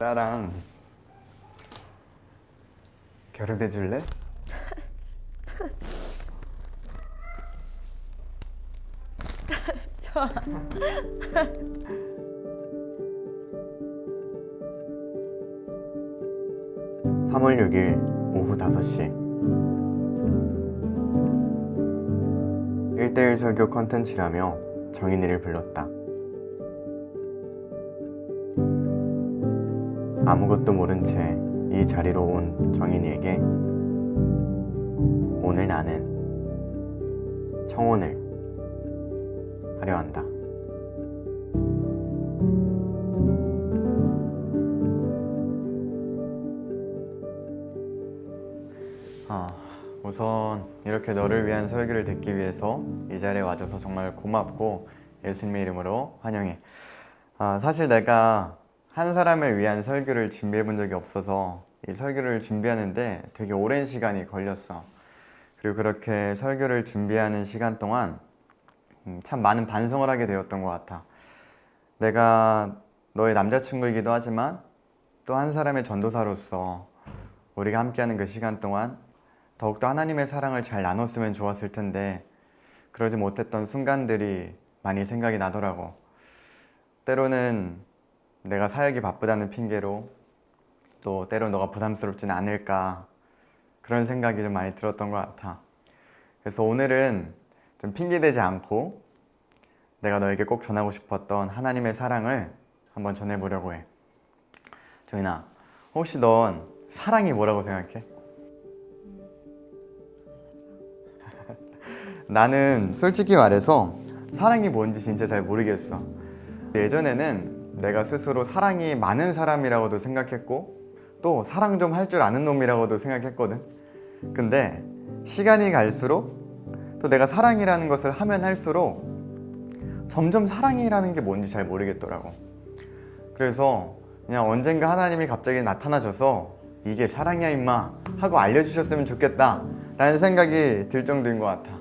나랑 결혼해 줄래? 좋아. 3월 6일 오후 5시 1대1 설교 컨텐츠라며 정인이를 불렀다. 아무것도 모른 채 이 자리로 온 정인이에게 오늘 나는 청혼을 하려 한다. 아, 우선 이렇게 너를 위한 설교를 듣기 위해서 이 자리에 와줘서 정말 고맙고 예수님의 이름으로 환영해. 아, 사실 내가 한 사람을 위한 설교를 준비해 본 적이 없어서 이 설교를 준비하는데 되게 오랜 시간이 걸렸어. 그리고 그렇게 설교를 준비하는 시간 동안 음, 참 많은 반성을 하게 되었던 것 같아. 내가 너의 남자친구이기도 하지만 또 한 사람의 전도사로서 우리가 함께하는 그 시간 동안 더욱더 하나님의 사랑을 잘 나눴으면 좋았을 텐데 그러지 못했던 순간들이 많이 생각이 나더라고. 때로는 내가 사역이 바쁘다는 핑계로 또 때로 너가 부담스럽진 않을까 그런 생각이 좀 많이 들었던 것 같아. 그래서 오늘은 좀 핑계대지 않고 내가 너에게 꼭 전하고 싶었던 하나님의 사랑을 한번 전해보려고 해. 정인아, 혹시 넌 사랑이 뭐라고 생각해? 나는 솔직히 말해서 사랑이 뭔지 진짜 잘 모르겠어. 예전에는 내가 스스로 사랑이 많은 사람이라고도 생각했고 또 사랑 좀 할 줄 아는 놈이라고도 생각했거든. 근데 시간이 갈수록 또 내가 사랑이라는 것을 하면 할수록 점점 사랑이라는 게 뭔지 잘 모르겠더라고. 그래서 그냥 언젠가 하나님이 갑자기 나타나셔서 이게 사랑이야 임마 하고 알려주셨으면 좋겠다 라는 생각이 들 정도인 것 같아.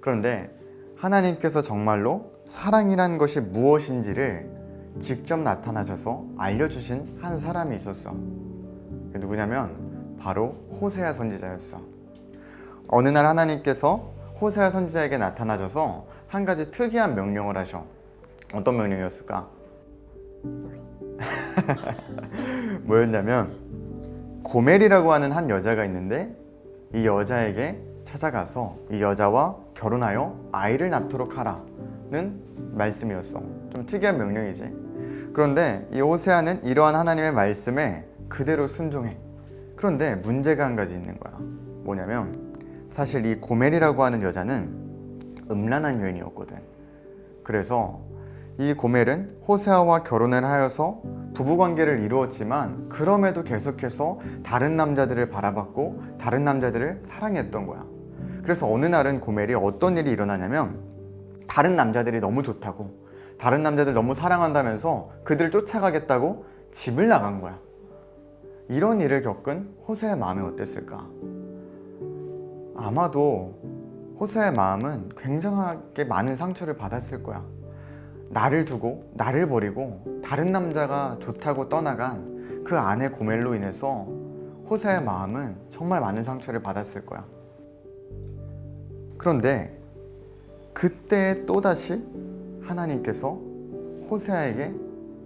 그런데 하나님께서 정말로 사랑이라는 것이 무엇인지를 직접 나타나셔서 알려주신 한 사람이 있었어. 그게 누구냐면 바로 호세아 선지자였어. 어느 날 하나님께서 호세아 선지자에게 나타나셔서 한 가지 특이한 명령을 하셔. 어떤 명령이었을까? 뭐였냐면 고멜이라고 하는 한 여자가 있는데 이 여자에게 찾아가서 이 여자와 결혼하여 아이를 낳도록 하라 는 말씀이었어. 좀 특이한 명령이지. 그런데 이 호세아는 이러한 하나님의 말씀에 그대로 순종해. 그런데 문제가 한 가지 있는 거야. 뭐냐면 사실 이 고멜이라고 하는 여자는 음란한 여인이었거든. 그래서 이 고멜은 호세아와 결혼을 하여서 부부관계를 이루었지만 그럼에도 계속해서 다른 남자들을 바라봤고 다른 남자들을 사랑했던 거야. 그래서 어느 날은 고멜이 어떤 일이 일어나냐면 다른 남자들이 너무 좋다고 다른 남자들 너무 사랑한다면서 그들을 쫓아가겠다고 집을 나간 거야. 이런 일을 겪은 호세의 마음이 어땠을까? 아마도 호세의 마음은 굉장하게 많은 상처를 받았을 거야. 나를 두고 나를 버리고 다른 남자가 좋다고 떠나간 그 아내 고멜로 인해서 호세의 마음은 정말 많은 상처를 받았을 거야. 그런데 그때 또다시 하나님께서 호세아에게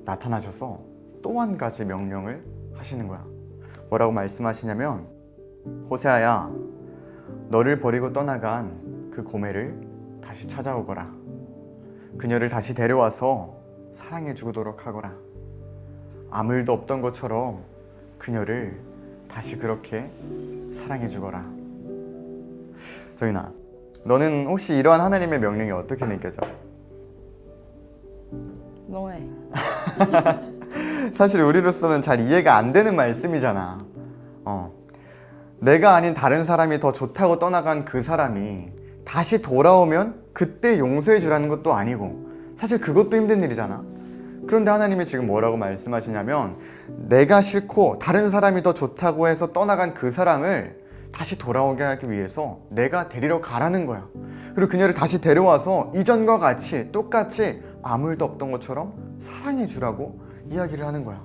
나타나셔서 또 한 가지 명령을 하시는 거야. 뭐라고 말씀하시냐면 호세아야 너를 버리고 떠나간 그 고멜을 다시 찾아오거라. 그녀를 다시 데려와서 사랑해 주도록 하거라. 아무 일도 없던 것처럼 그녀를 다시 그렇게 사랑해 주거라. 정인아, 너는 혹시 이러한 하나님의 명령이 어떻게 느껴져? 너해. 사실 우리로서는 잘 이해가 안 되는 말씀이잖아. 어. 내가 아닌 다른 사람이 더 좋다고 떠나간 그 사람이 다시 돌아오면 그때 용서해 주라는 것도 아니고 사실 그것도 힘든 일이잖아. 그런데 하나님이 지금 뭐라고 말씀하시냐면 내가 싫고 다른 사람이 더 좋다고 해서 떠나간 그 사람을 다시 돌아오게 하기 위해서 내가 데리러 가라는 거야. 그리고 그녀를 다시 데려와서 이전과 같이 똑같이 아무 일도 없던 것처럼 사랑해 주라고 이야기를 하는 거야.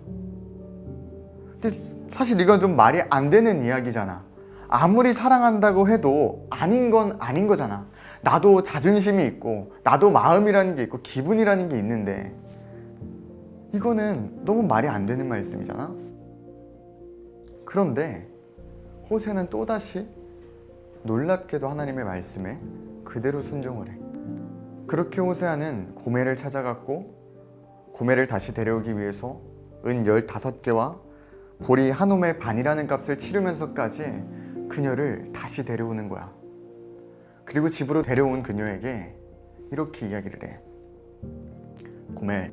근데 사실 이건 좀 말이 안 되는 이야기잖아. 아무리 사랑한다고 해도 아닌 건 아닌 거잖아. 나도 자존심이 있고, 나도 마음이라는 게 있고, 기분이라는 게 있는데, 이거는 너무 말이 안 되는 말씀이잖아. 그런데 호세는 또다시 놀랍게도 하나님의 말씀에 그대로 순종을 해. 그렇게 호세아는 고멜을 찾아갔고 고멜을 다시 데려오기 위해서 은 15개와 보리 한 오멜 반이라는 값을 치르면서까지 그녀를 다시 데려오는 거야. 그리고 집으로 데려온 그녀에게 이렇게 이야기를 해. 고멜,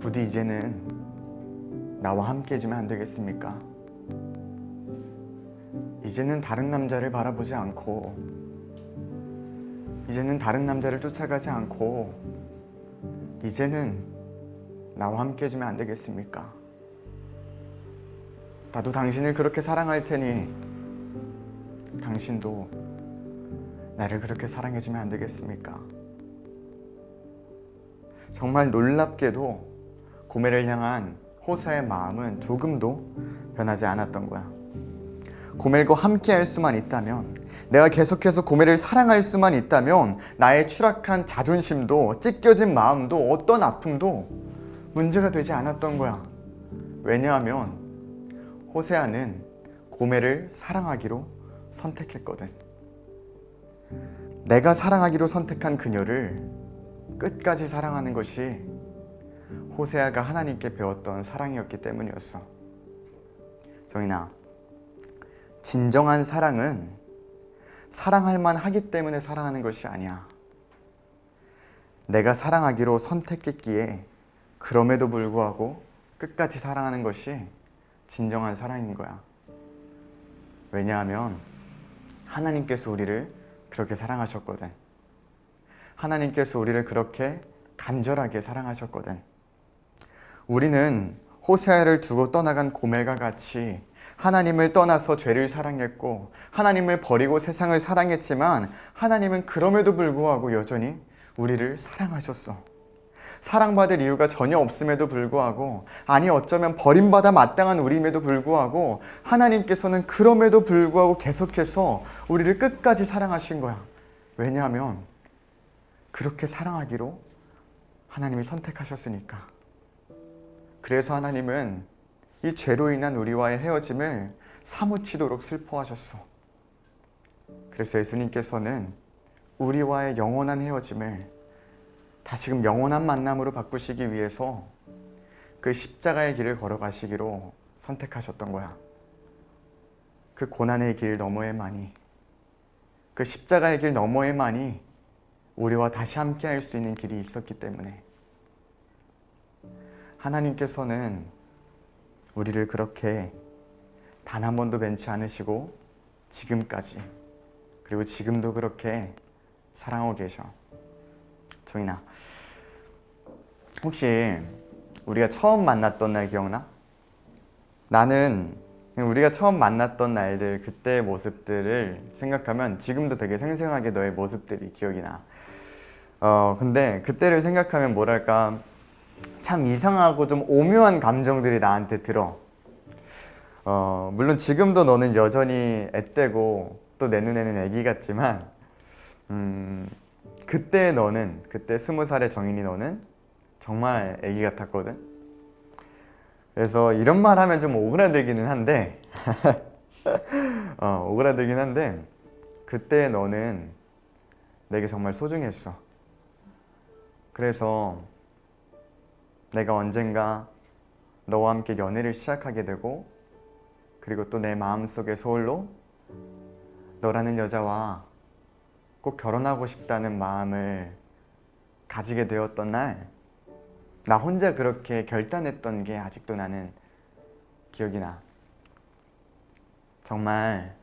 부디 이제는 나와 함께 해주면 안 되겠습니까? 이제는 다른 남자를 바라보지 않고 이제는 다른 남자를 쫓아가지 않고 이제는 나와 함께 해주면 안 되겠습니까? 나도 당신을 그렇게 사랑할 테니 당신도 나를 그렇게 사랑해주면 안 되겠습니까? 정말 놀랍게도 고멜을 향한 호사의 마음은 조금도 변하지 않았던 거야. 고멜과 함께 할 수만 있다면 내가 계속해서 고멜을 사랑할 수만 있다면 나의 추락한 자존심도 찢겨진 마음도 어떤 아픔도 문제가 되지 않았던 거야. 왜냐하면 호세아는 고멜을 사랑하기로 선택했거든. 내가 사랑하기로 선택한 그녀를 끝까지 사랑하는 것이 호세아가 하나님께 배웠던 사랑이었기 때문이었어. 정인아, 진정한 사랑은 사랑할 만하기 때문에 사랑하는 것이 아니야. 내가 사랑하기로 선택했기에 그럼에도 불구하고 끝까지 사랑하는 것이 진정한 사랑인 거야. 왜냐하면 하나님께서 우리를 그렇게 사랑하셨거든. 하나님께서 우리를 그렇게 간절하게 사랑하셨거든. 우리는 호세아를 두고 떠나간 고멜과 같이 하나님을 떠나서 죄를 사랑했고 하나님을 버리고 세상을 사랑했지만 하나님은 그럼에도 불구하고 여전히 우리를 사랑하셨어. 사랑받을 이유가 전혀 없음에도 불구하고 아니 어쩌면 버림받아 마땅한 우리임에도 불구하고 하나님께서는 그럼에도 불구하고 계속해서 우리를 끝까지 사랑하신 거야. 왜냐하면 그렇게 사랑하기로 하나님이 선택하셨으니까. 그래서 하나님은 이 죄로 인한 우리와의 헤어짐을 사무치도록 슬퍼하셨어. 그래서 예수님께서는 우리와의 영원한 헤어짐을 다시금 영원한 만남으로 바꾸시기 위해서 그 십자가의 길을 걸어가시기로 선택하셨던 거야. 그 고난의 길 너머에만이, 그 십자가의 길 너머에만이 우리와 다시 함께 할 수 있는 길이 있었기 때문에 하나님께서는 우리를 그렇게 단 한 번도 벤치 않으시고 지금까지 그리고 지금도 그렇게 사랑하고 계셔. 정인아, 혹시 우리가 처음 만났던 날 기억나? 나는 우리가 처음 만났던 날들 그때의 모습들을 생각하면 지금도 되게 생생하게 너의 모습들이 기억이 나. 어 근데 그때를 생각하면 뭐랄까 참 이상하고 좀 오묘한 감정들이 나한테 들어. 어, 물론 지금도 너는 여전히 앳되고 또 내 눈에는 애기 같지만 음, 그때 너는 그때 스무 살의 정인이 너는 정말 애기 같았거든. 그래서 이런 말 하면 좀 오그라들기는 한데 어, 오그라들긴 한데 그때 너는 내게 정말 소중했어. 그래서 내가 언젠가 너와 함께 연애를 시작하게 되고 그리고 또 내 마음속에 서울로 너라는 여자와 꼭 결혼하고 싶다는 마음을 가지게 되었던 날 나 혼자 그렇게 결단했던 게 아직도 나는 기억이 나. 정말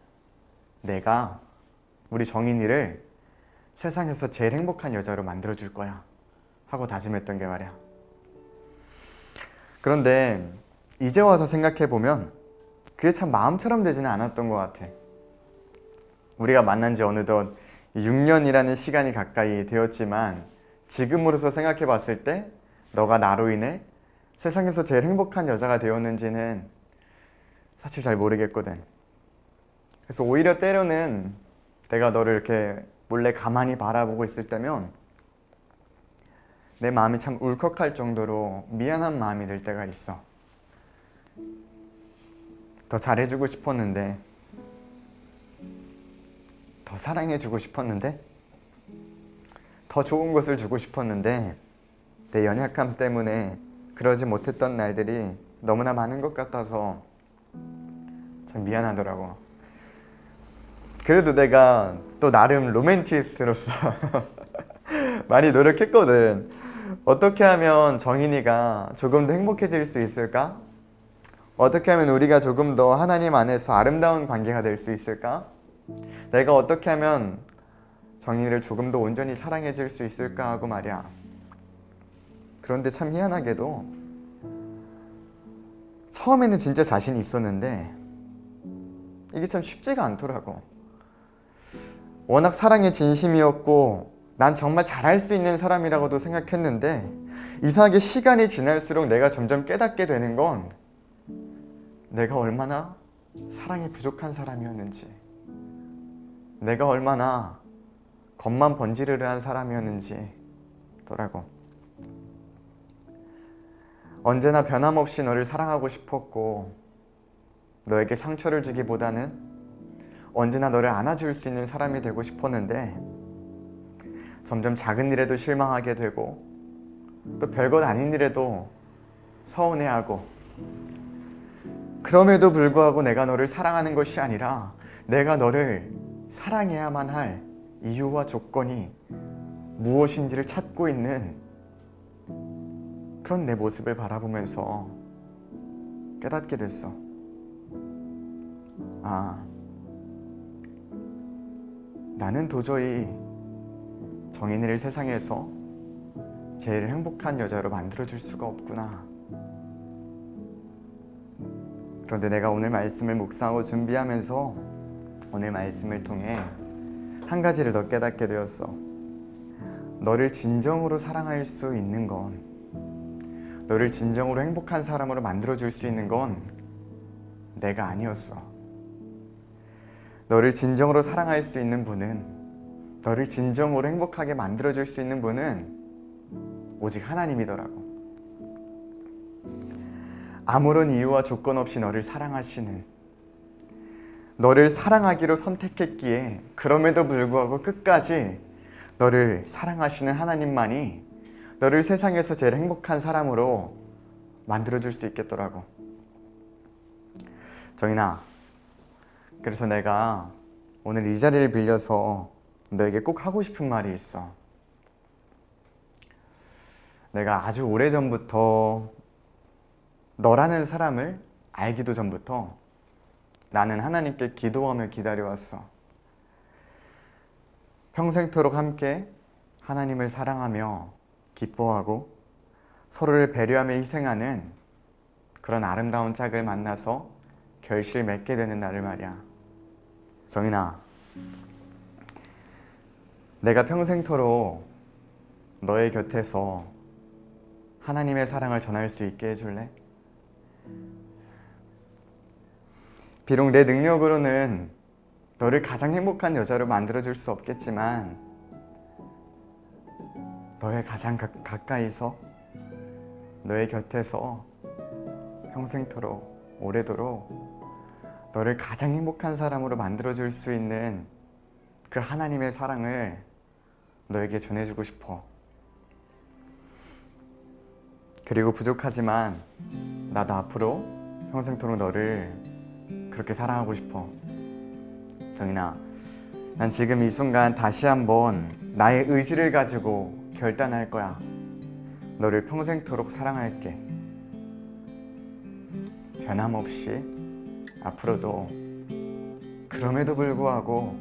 내가 우리 정인이를 세상에서 제일 행복한 여자로 만들어 줄 거야 하고 다짐했던 게 말이야 그런데 이제 와서 생각해 보면 그게 참 마음처럼 되지는 않았던 것 같아. 우리가 만난 지 어느덧 6년이라는 시간이 가까이 되었지만 지금으로서 생각해 봤을 때 너가 나로 인해 세상에서 제일 행복한 여자가 되었는지는 사실 잘 모르겠거든. 그래서 오히려 때로는 내가 너를 이렇게 몰래 가만히 바라보고 있을 때면 내 마음이 참 울컥할 정도로 미안한 마음이 들 때가 있어. 더 잘해주고 싶었는데, 더 사랑해주고 싶었는데, 더 좋은 것을 주고 싶었는데, 내 연약함 때문에 그러지 못했던 날들이 너무나 많은 것 같아서 참 미안하더라고. 그래도 내가 또 나름 로맨티스트로서 많이 노력했거든. 어떻게 하면 정인이가 조금 더 행복해질 수 있을까? 어떻게 하면 우리가 조금 더 하나님 안에서 아름다운 관계가 될 수 있을까? 내가 어떻게 하면 정인이를 조금 더 온전히 사랑해 줄 수 있을까 하고 말이야. 그런데 참 희한하게도 처음에는 진짜 자신이 있었는데 이게 참 쉽지가 않더라고. 워낙 사랑에 진심이었고 난 정말 잘할 수 있는 사람이라고도 생각했는데 이상하게 시간이 지날수록 내가 점점 깨닫게 되는 건 내가 얼마나 사랑이 부족한 사람이었는지 내가 얼마나 겉만 번지르르한 사람이었는지 더라고. 언제나 변함없이 너를 사랑하고 싶었고 너에게 상처를 주기보다는 언제나 너를 안아줄 수 있는 사람이 되고 싶었는데 점점 작은 일에도 실망하게 되고 또 별것 아닌 일에도 서운해하고 그럼에도 불구하고 내가 너를 사랑하는 것이 아니라 내가 너를 사랑해야만 할 이유와 조건이 무엇인지를 찾고 있는 그런 내 모습을 바라보면서 깨닫게 됐어. 아, 나는 도저히 정인이를 세상에서 제일 행복한 여자로 만들어줄 수가 없구나. 그런데 내가 오늘 말씀을 묵상하고 준비하면서 오늘 말씀을 통해 한 가지를 더 깨닫게 되었어. 너를 진정으로 사랑할 수 있는 건, 너를 진정으로 행복한 사람으로 만들어줄 수 있는 건 내가 아니었어. 너를 진정으로 사랑할 수 있는 분은 너를 진정으로 행복하게 만들어줄 수 있는 분은 오직 하나님이더라고. 아무런 이유와 조건 없이 너를 사랑하시는 너를 사랑하기로 선택했기에 그럼에도 불구하고 끝까지 너를 사랑하시는 하나님만이 너를 세상에서 제일 행복한 사람으로 만들어줄 수 있겠더라고. 정인아, 그래서 내가 오늘 이 자리를 빌려서 너에게 꼭 하고 싶은 말이 있어. 내가 아주 오래전부터 너라는 사람을 알기도 전부터 나는 하나님께 기도하며 기다려왔어. 평생토록 함께 하나님을 사랑하며 기뻐하고 서로를 배려하며 희생하는 그런 아름다운 짝을 만나서 결실 맺게 되는 날을 말이야. 정인아, 내가 평생토록 너의 곁에서 하나님의 사랑을 전할 수 있게 해줄래? 비록 내 능력으로는 너를 가장 행복한 여자로 만들어줄 수 없겠지만 너의 가장 가, 가까이서 너의 곁에서 평생토록 오래도록 너를 가장 행복한 사람으로 만들어줄 수 있는 그 하나님의 사랑을 너에게 전해주고 싶어. 그리고 부족하지만 나도 앞으로 평생토록 너를 그렇게 사랑하고 싶어. 정인아, 난 지금 이 순간 다시 한번 나의 의지를 가지고 결단할 거야. 너를 평생토록 사랑할게. 변함없이 앞으로도 그럼에도 불구하고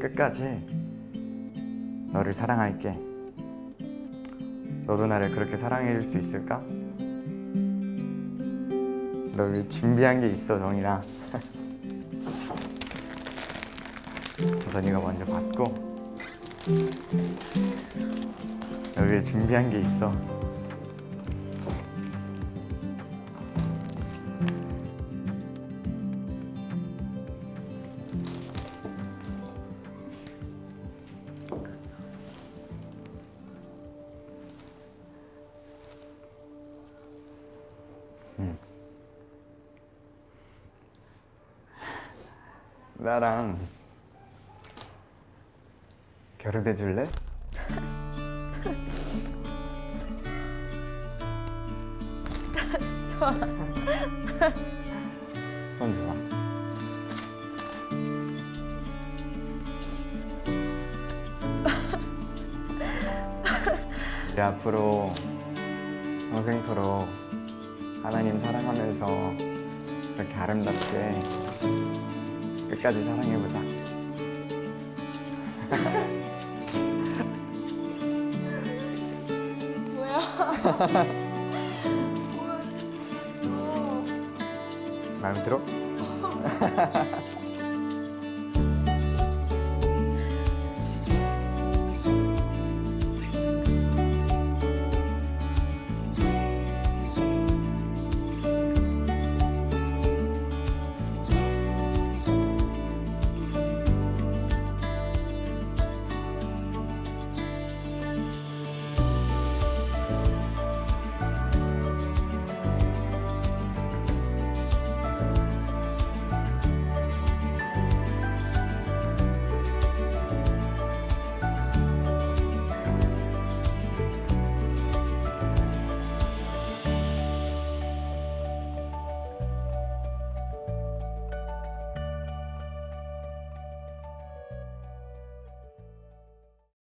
끝까지 너를 사랑할게. 너도 나를 그렇게 사랑해 줄 수 있을까? 널 준비한 게 있어 정인아 우선 이가 먼저 받고 널 위해 준비한 게 있어 나랑 결혼해 줄래? 좋아. 손 줘봐. 우리 앞으로 평생토록 하나님 사랑하면서 이렇게 아름답게 끝까지 사랑해보자. 뭐야? 뭐야? 마음에 들어?